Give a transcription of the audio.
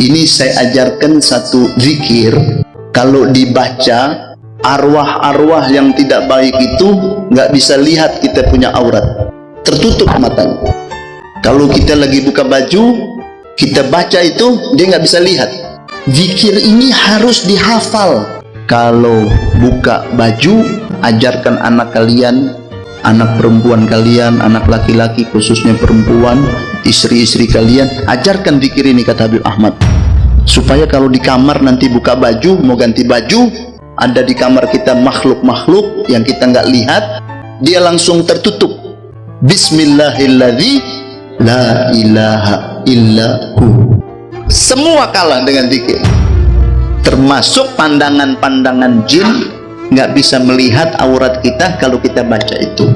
ini saya ajarkan satu zikir. Kalau dibaca arwah-arwah yang tidak baik itu nggak bisa lihat kita punya aurat. Tertutup matanya. Kalau kita lagi buka baju kita baca itu dia nggak bisa lihat. Zikir ini harus dihafal. Kalau buka baju ajarkan anak kalian anak perempuan kalian anak laki-laki khususnya perempuan istri-istri kalian ajarkan zikir ini kata Habib Ahmad. Supaya kalau di kamar nanti buka baju mau ganti baju ada di kamar kita makhluk-makhluk yang kita nggak lihat dia langsung tertutup. Bismillahilladzi la ilaha illahu semua kalah dengan zikir termasuk pandangan-pandangan jin nggak bisa melihat aurat kita kalau kita baca itu